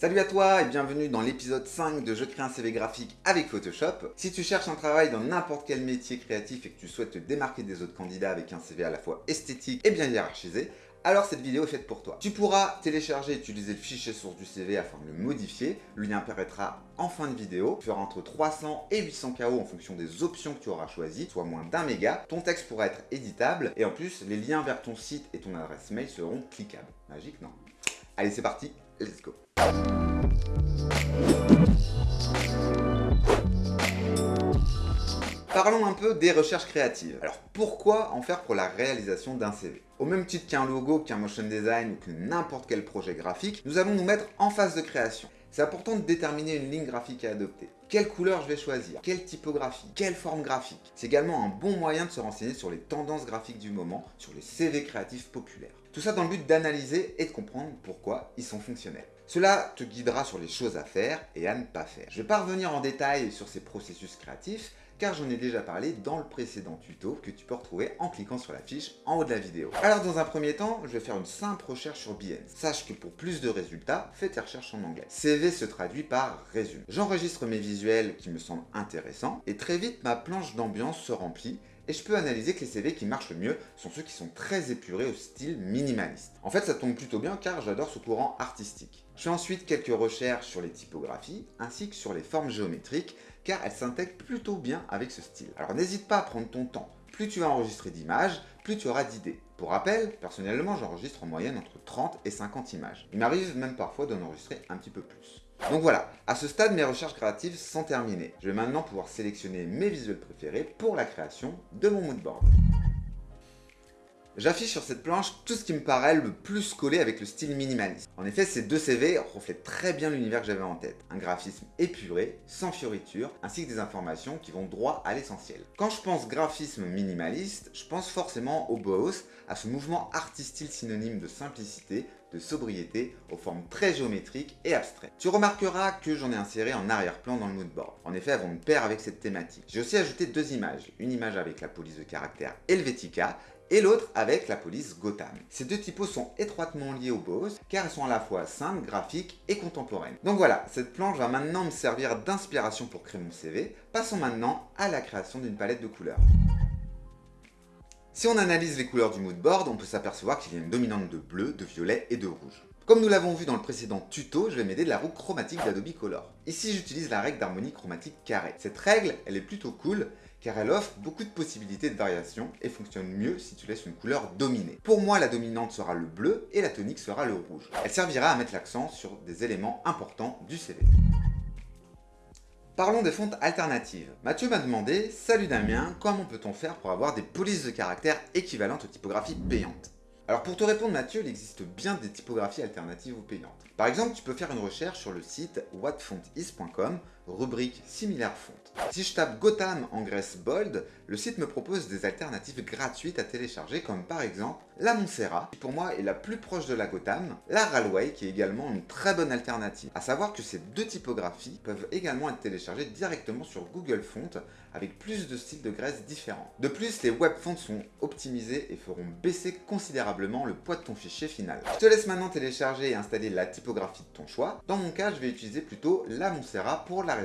Salut à toi et bienvenue dans l'épisode 5 de Je crée un CV graphique avec Photoshop. Si tu cherches un travail dans n'importe quel métier créatif et que tu souhaites te démarquer des autres candidats avec un CV à la fois esthétique et bien hiérarchisé, alors cette vidéo est faite pour toi. Tu pourras télécharger et utiliser le fichier source du CV afin de le modifier. Le lien apparaîtra en fin de vidéo. Tu feras entre 300 et 800 KO en fonction des options que tu auras choisies, soit moins d'un méga. Ton texte pourra être éditable et en plus, les liens vers ton site et ton adresse mail seront cliquables. Magique, non? Allez, c'est parti, let's Parlons un peu des recherches créatives. Alors pourquoi en faire pour la réalisation d'un CV Au même titre qu'un logo, qu'un motion design ou que n'importe quel projet graphique, nous allons nous mettre en phase de création. C'est important de déterminer une ligne graphique à adopter. Quelle couleur je vais choisir Quelle typographie Quelle forme graphique C'est également un bon moyen de se renseigner sur les tendances graphiques du moment, sur les CV créatifs populaires. Tout ça dans le but d'analyser et de comprendre pourquoi ils sont fonctionnels. Cela te guidera sur les choses à faire et à ne pas faire. Je ne vais pas revenir en détail sur ces processus créatifs, car j'en ai déjà parlé dans le précédent tuto que tu peux retrouver en cliquant sur la fiche en haut de la vidéo. Alors dans un premier temps, je vais faire une simple recherche sur Behance. Sache que pour plus de résultats, fais tes recherches en anglais. CV se traduit par résumé. J'enregistre mes visuels qui me semblent intéressants et très vite ma planche d'ambiance se remplit et je peux analyser que les CV qui marchent le mieux sont ceux qui sont très épurés au style minimaliste. En fait, ça tombe plutôt bien car j'adore ce courant artistique. Je fais ensuite quelques recherches sur les typographies ainsi que sur les formes géométriques car elles s'intègrent plutôt bien avec ce style. Alors n'hésite pas à prendre ton temps. Plus tu vas enregistrer d'images, plus tu auras d'idées. Pour rappel, personnellement j'enregistre en moyenne entre 30 et 50 images. Il m'arrive même parfois d'en enregistrer un petit peu plus. Donc voilà, à ce stade, mes recherches créatives sont terminées. Je vais maintenant pouvoir sélectionner mes visuels préférés pour la création de mon moodboard. J'affiche sur cette planche tout ce qui me paraît le plus collé avec le style minimaliste. En effet, ces deux CV reflètent très bien l'univers que j'avais en tête. Un graphisme épuré, sans fioritures, ainsi que des informations qui vont droit à l'essentiel. Quand je pense graphisme minimaliste, je pense forcément au Boos, à ce mouvement artistique synonyme de simplicité, de sobriété, aux formes très géométriques et abstraites. Tu remarqueras que j'en ai inséré en arrière-plan dans le moodboard. En effet, elles vont me pair avec cette thématique. J'ai aussi ajouté deux images. Une image avec la police de caractère Helvetica et l'autre avec la police Gotham. Ces deux typos sont étroitement liés au boss car elles sont à la fois simples, graphiques et contemporaines. Donc voilà, cette planche va maintenant me servir d'inspiration pour créer mon CV. Passons maintenant à la création d'une palette de couleurs. Si on analyse les couleurs du moodboard, on peut s'apercevoir qu'il y a une dominante de bleu, de violet et de rouge. Comme nous l'avons vu dans le précédent tuto, je vais m'aider de la roue chromatique d'Adobe Color. Ici, j'utilise la règle d'harmonie chromatique carré. Cette règle, elle est plutôt cool car elle offre beaucoup de possibilités de variation et fonctionne mieux si tu laisses une couleur dominer. Pour moi, la dominante sera le bleu et la tonique sera le rouge. Elle servira à mettre l'accent sur des éléments importants du CV. Parlons des fontes alternatives. Mathieu m'a demandé « Salut Damien, comment peut-on faire pour avoir des polices de caractère équivalentes aux typographies payantes ?» Alors pour te répondre Mathieu, il existe bien des typographies alternatives ou payantes. Par exemple, tu peux faire une recherche sur le site whatfontis.com, rubrique similaire font. Si je tape Gotham en graisse bold, le site me propose des alternatives gratuites à télécharger comme par exemple la Montserrat, qui pour moi est la plus proche de la Gotham, la Railway qui est également une très bonne alternative. A savoir que ces deux typographies peuvent également être téléchargées directement sur Google Fonts avec plus de styles de graisse différents. De plus, les web fonts sont optimisés et feront baisser considérablement le poids de ton fichier final. Je te laisse maintenant télécharger et installer la typographie de ton choix. Dans mon cas, je vais utiliser plutôt la Montserrat pour la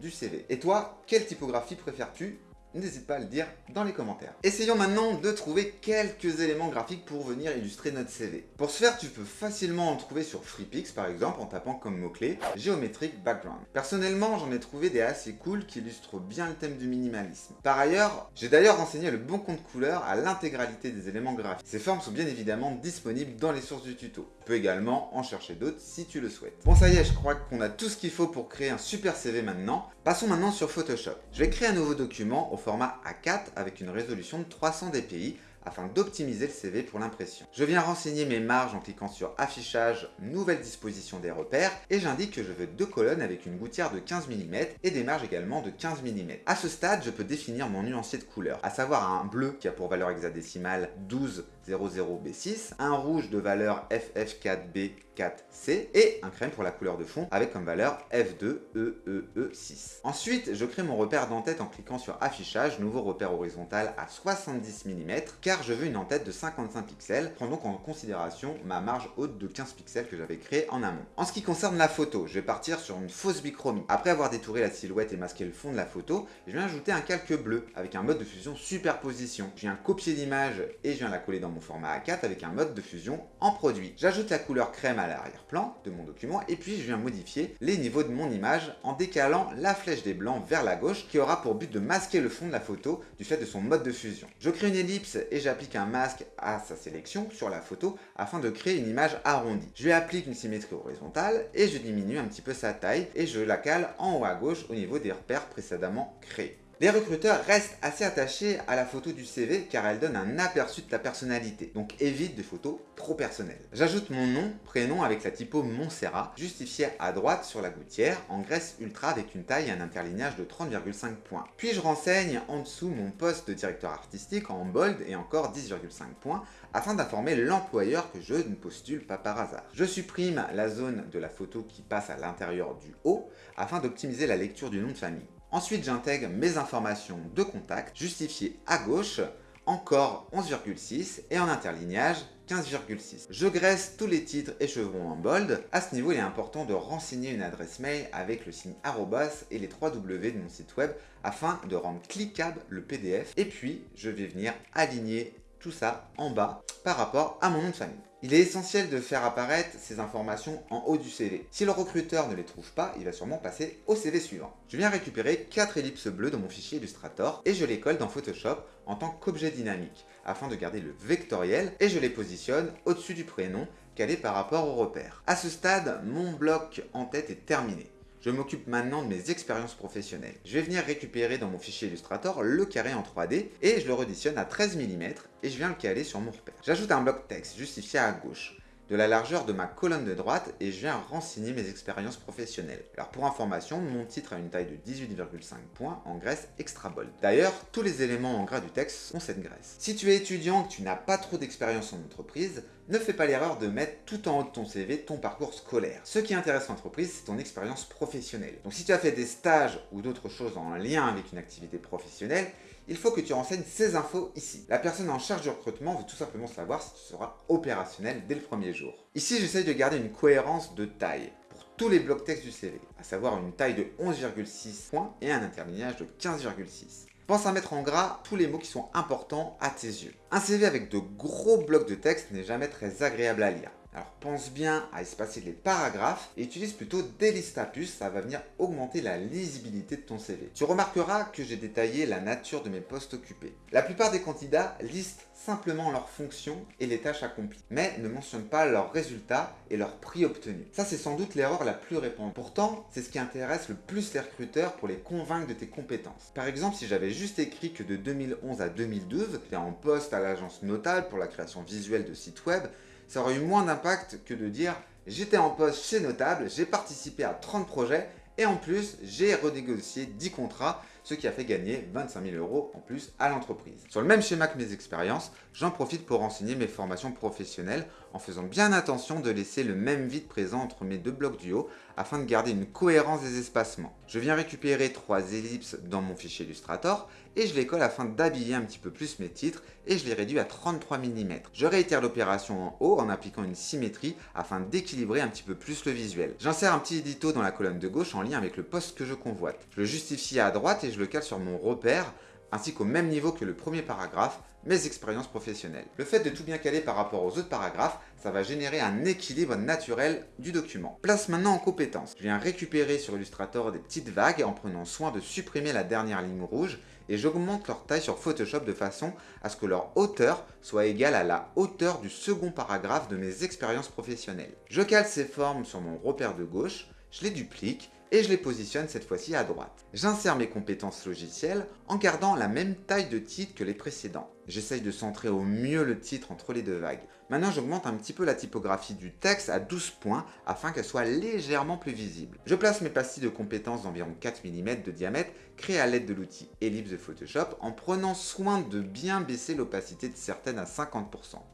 du CV. Et toi, quelle typographie préfères-tu? N'hésite pas à le dire dans les commentaires. Essayons maintenant de trouver quelques éléments graphiques pour venir illustrer notre CV. Pour ce faire, tu peux facilement en trouver sur FreePix par exemple en tapant comme mot-clé géométrique background. Personnellement, j'en ai trouvé des assez cool qui illustrent bien le thème du minimalisme. Par ailleurs, j'ai d'ailleurs renseigné le bon compte couleur à l'intégralité des éléments graphiques. Ces formes sont bien évidemment disponibles dans les sources du tuto. Également en chercher d'autres si tu le souhaites. Bon ça y est, je crois qu'on a tout ce qu'il faut pour créer un super CV maintenant. Passons maintenant sur Photoshop. Je vais créer un nouveau document au format A4 avec une résolution de 300 dpi afin d'optimiser le CV pour l'impression. Je viens renseigner mes marges en cliquant sur affichage, nouvelle disposition des repères et j'indique que je veux deux colonnes avec une gouttière de 15 mm et des marges également de 15 mm. À ce stade, je peux définir mon nuancier de couleur, à savoir un bleu qui a pour valeur hexadécimale 12 00B6, un rouge de valeur FF4B 4C et un crème pour la couleur de fond avec comme valeur F2EEE6. Ensuite, je crée mon repère d'entête en cliquant sur affichage, nouveau repère horizontal à 70 mm car je veux une en-tête de 55 pixels. Prends donc en considération ma marge haute de 15 pixels que j'avais créée en amont. En ce qui concerne la photo, je vais partir sur une fausse bichromie. Après avoir détouré la silhouette et masqué le fond de la photo, je viens ajouter un calque bleu avec un mode de fusion superposition. Je viens copier l'image et je viens la coller dans mon format A4 avec un mode de fusion en produit. J'ajoute la couleur crème à l'arrière-plan de mon document et puis je viens modifier les niveaux de mon image en décalant la flèche des blancs vers la gauche qui aura pour but de masquer le fond de la photo du fait de son mode de fusion. Je crée une ellipse et j'applique un masque à sa sélection sur la photo afin de créer une image arrondie. Je lui applique une symétrie horizontale et je diminue un petit peu sa taille et je la cale en haut à gauche au niveau des repères précédemment créés. Les recruteurs restent assez attachés à la photo du CV car elle donne un aperçu de ta personnalité, donc évite des photos trop personnelles. J'ajoute mon nom, prénom avec la typo Montserrat, justifié à droite sur la gouttière, en graisse ultra avec une taille et un interlignage de 30,5 points. Puis je renseigne en dessous mon poste de directeur artistique en bold et encore 10,5 points, afin d'informer l'employeur que je ne postule pas par hasard. Je supprime la zone de la photo qui passe à l'intérieur du haut, afin d'optimiser la lecture du nom de famille. Ensuite, j'intègre mes informations de contact, justifiées à gauche, encore 11,6 et en interlignage 15,6. Je graisse tous les titres et chevrons en bold. À ce niveau, il est important de renseigner une adresse mail avec le signe arrobas et les 3 W de mon site web afin de rendre cliquable le PDF. Et puis, je vais venir aligner tout ça en bas par rapport à mon nom de famille. Il est essentiel de faire apparaître ces informations en haut du CV. Si le recruteur ne les trouve pas, il va sûrement passer au CV suivant. Je viens récupérer 4 ellipses bleues dans mon fichier Illustrator et je les colle dans Photoshop en tant qu'objet dynamique afin de garder le vectoriel et je les positionne au-dessus du prénom calé par rapport au repère. À ce stade, mon bloc en tête est terminé. Je m'occupe maintenant de mes expériences professionnelles. Je vais venir récupérer dans mon fichier Illustrator le carré en 3D et je le reditionne à 13 mm et je viens le caler sur mon repère. J'ajoute un bloc texte justifié à gauche de la largeur de ma colonne de droite et je viens renseigner mes expériences professionnelles. Alors pour information, mon titre a une taille de 18,5 points en graisse extra bold. D'ailleurs, tous les éléments en gras du texte ont cette graisse. Si tu es étudiant et que tu n'as pas trop d'expérience en entreprise, ne fais pas l'erreur de mettre tout en haut de ton CV ton parcours scolaire. Ce qui intéresse l'entreprise, c'est ton expérience professionnelle. Donc si tu as fait des stages ou d'autres choses en lien avec une activité professionnelle, il faut que tu renseignes ces infos ici. La personne en charge du recrutement veut tout simplement savoir si tu seras opérationnel dès le premier jour. Ici, j'essaye de garder une cohérence de taille pour tous les blocs texte du CV, à savoir une taille de 11,6 points et un interlignage de 15,6. Pense à mettre en gras tous les mots qui sont importants à tes yeux. Un CV avec de gros blocs de texte n'est jamais très agréable à lire. Alors pense bien à espacer les paragraphes et utilise plutôt des listes à puces, ça va venir augmenter la lisibilité de ton CV. Tu remarqueras que j'ai détaillé la nature de mes postes occupés. La plupart des candidats listent simplement leurs fonctions et les tâches accomplies, mais ne mentionnent pas leurs résultats et leurs prix obtenus. Ça c'est sans doute l'erreur la plus répandue. Pourtant, c'est ce qui intéresse le plus les recruteurs pour les convaincre de tes compétences. Par exemple, si j'avais juste écrit que de 2011 à 2012, j'étais en poste à l'agence Notable pour la création visuelle de sites web, ça aurait eu moins d'impact que de dire j'étais en poste chez Notable, j'ai participé à 30 projets et en plus j'ai renégocié 10 contrats ce qui a fait gagner 25 000 euros en plus à l'entreprise. Sur le même schéma que mes expériences, j'en profite pour renseigner mes formations professionnelles en faisant bien attention de laisser le même vide présent entre mes deux blocs du haut afin de garder une cohérence des espacements. Je viens récupérer trois ellipses dans mon fichier Illustrator et je les colle afin d'habiller un petit peu plus mes titres et je les réduis à 33 mm. Je réitère l'opération en haut en appliquant une symétrie afin d'équilibrer un petit peu plus le visuel. J'insère un petit édito dans la colonne de gauche en lien avec le poste que je convoite. Je le justifie à droite et je le cale sur mon repère ainsi qu'au même niveau que le premier paragraphe, mes expériences professionnelles. Le fait de tout bien caler par rapport aux autres paragraphes, ça va générer un équilibre naturel du document. Place maintenant en compétences. Je viens récupérer sur Illustrator des petites vagues en prenant soin de supprimer la dernière ligne rouge et j'augmente leur taille sur Photoshop de façon à ce que leur hauteur soit égale à la hauteur du second paragraphe de mes expériences professionnelles. Je cale ces formes sur mon repère de gauche je les duplique et je les positionne cette fois-ci à droite. J'insère mes compétences logicielles en gardant la même taille de titre que les précédents. J'essaye de centrer au mieux le titre entre les deux vagues. Maintenant j'augmente un petit peu la typographie du texte à 12 points afin qu'elle soit légèrement plus visible. Je place mes pastilles de compétences d'environ 4 mm de diamètre créées à l'aide de l'outil Ellipse de Photoshop en prenant soin de bien baisser l'opacité de certaines à 50%.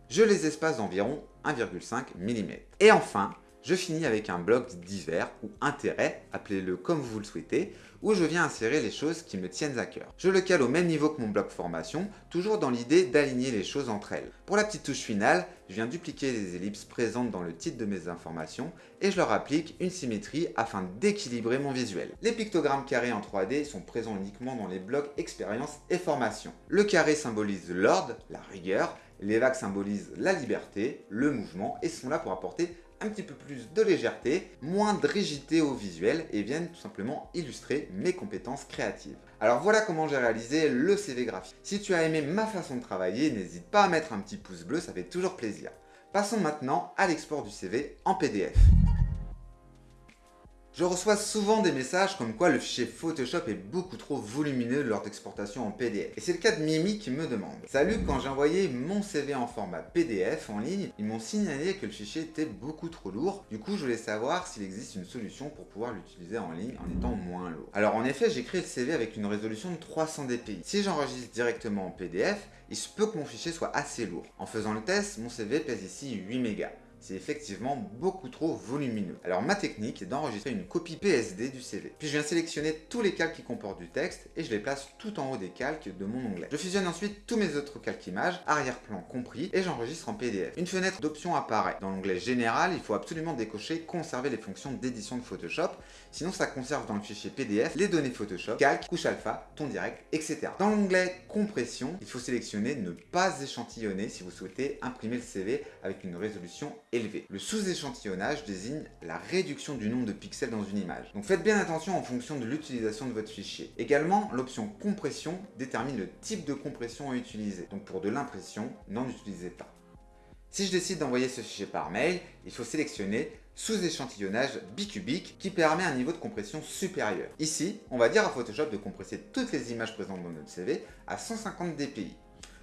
Je les espace d'environ 1,5 mm. Et enfin, je finis avec un bloc divers ou intérêt, appelez-le comme vous le souhaitez, où je viens insérer les choses qui me tiennent à cœur. Je le cale au même niveau que mon bloc formation, toujours dans l'idée d'aligner les choses entre elles. Pour la petite touche finale, je viens dupliquer les ellipses présentes dans le titre de mes informations et je leur applique une symétrie afin d'équilibrer mon visuel. Les pictogrammes carrés en 3D sont présents uniquement dans les blocs expérience et formation. Le carré symbolise l'ordre, la rigueur, les vagues symbolisent la liberté, le mouvement et sont là pour apporter un petit peu plus de légèreté, moins de rigidité au visuel et viennent tout simplement illustrer mes compétences créatives. Alors voilà comment j'ai réalisé le CV graphique. Si tu as aimé ma façon de travailler, n'hésite pas à mettre un petit pouce bleu, ça fait toujours plaisir. Passons maintenant à l'export du CV en PDF. Je reçois souvent des messages comme quoi le fichier Photoshop est beaucoup trop volumineux lors d'exportation en PDF. Et c'est le cas de Mimi qui me demande. Salut, quand j'ai envoyé mon CV en format PDF en ligne, ils m'ont signalé que le fichier était beaucoup trop lourd. Du coup, je voulais savoir s'il existe une solution pour pouvoir l'utiliser en ligne en étant moins lourd. Alors en effet, j'ai créé le CV avec une résolution de 300 dpi. Si j'enregistre directement en PDF, il se peut que mon fichier soit assez lourd. En faisant le test, mon CV pèse ici 8 mégas c'est effectivement beaucoup trop volumineux. Alors ma technique est d'enregistrer une copie PSD du CV. Puis je viens sélectionner tous les calques qui comportent du texte et je les place tout en haut des calques de mon onglet. Je fusionne ensuite tous mes autres calques images, arrière-plan compris, et j'enregistre en PDF. Une fenêtre d'options apparaît. Dans l'onglet général, il faut absolument décocher conserver les fonctions d'édition de Photoshop, sinon ça conserve dans le fichier PDF les données Photoshop, calque, couche alpha, ton direct, etc. Dans l'onglet compression, il faut sélectionner ne pas échantillonner si vous souhaitez imprimer le CV avec une résolution le sous-échantillonnage désigne la réduction du nombre de pixels dans une image. Donc faites bien attention en fonction de l'utilisation de votre fichier. Également, l'option compression détermine le type de compression à utiliser. Donc pour de l'impression, n'en utilisez pas. Si je décide d'envoyer ce fichier par mail, il faut sélectionner sous-échantillonnage bicubique qui permet un niveau de compression supérieur. Ici, on va dire à Photoshop de compresser toutes les images présentes dans notre CV à 150 dpi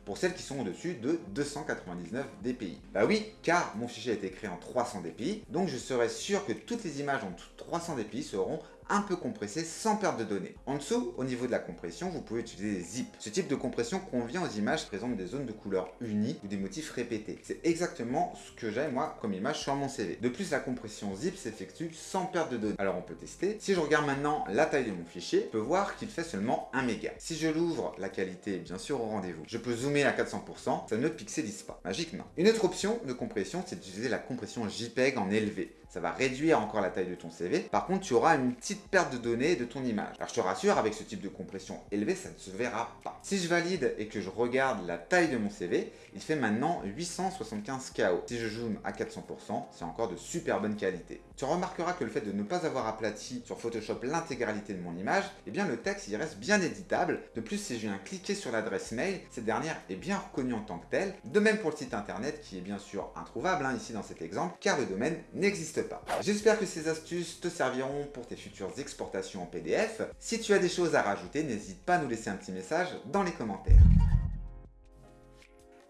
pour celles qui sont au-dessus de 299 dpi. Bah oui, car mon fichier a été créé en 300 dpi, donc je serai sûr que toutes les images en 300 dpi seront un peu compressé sans perte de données. En dessous, au niveau de la compression, vous pouvez utiliser des zips. Ce type de compression convient aux images qui présentent des zones de couleur unies ou des motifs répétés. C'est exactement ce que j'ai moi comme image sur mon CV. De plus, la compression zip s'effectue sans perte de données. Alors on peut tester. Si je regarde maintenant la taille de mon fichier, je peux voir qu'il fait seulement 1 méga. Si je l'ouvre, la qualité est bien sûr au rendez-vous. Je peux zoomer à 400%, ça ne pixelise pas. Magique non? Une autre option de compression, c'est d'utiliser la compression JPEG en élevé ça va réduire encore la taille de ton CV. Par contre, tu auras une petite perte de données de ton image. Alors je te rassure, avec ce type de compression élevée, ça ne se verra pas. Si je valide et que je regarde la taille de mon CV, il fait maintenant 875 KO. Si je zoome à 400%, c'est encore de super bonne qualité. Tu remarqueras que le fait de ne pas avoir aplati sur Photoshop l'intégralité de mon image, eh bien le texte il reste bien éditable. De plus, si je viens cliquer sur l'adresse mail, cette dernière est bien reconnue en tant que telle. De même pour le site internet qui est bien sûr introuvable hein, ici dans cet exemple, car le domaine n'existe pas. J'espère que ces astuces te serviront pour tes futures exportations en PDF. Si tu as des choses à rajouter, n'hésite pas à nous laisser un petit message dans les commentaires.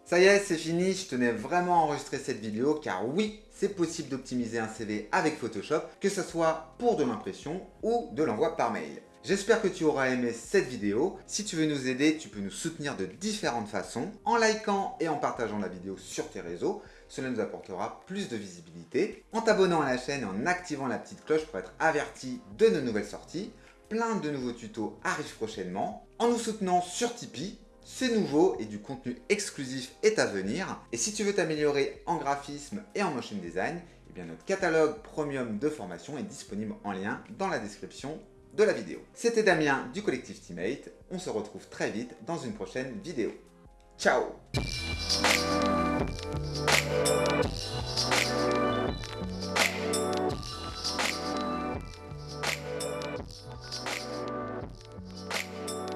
Ça y est, c'est fini, je tenais vraiment à enregistrer cette vidéo car oui, c'est possible d'optimiser un CV avec Photoshop, que ce soit pour de l'impression ou de l'envoi par mail. J'espère que tu auras aimé cette vidéo. Si tu veux nous aider, tu peux nous soutenir de différentes façons, en likant et en partageant la vidéo sur tes réseaux. Cela nous apportera plus de visibilité. En t'abonnant à la chaîne et en activant la petite cloche pour être averti de nos nouvelles sorties. Plein de nouveaux tutos arrivent prochainement. En nous soutenant sur Tipeee, c'est nouveau et du contenu exclusif est à venir. Et si tu veux t'améliorer en graphisme et en motion design, eh bien notre catalogue premium de formation est disponible en lien dans la description de la vidéo. C'était Damien du collectif Teammate, on se retrouve très vite dans une prochaine vidéo. Ciao Thank you.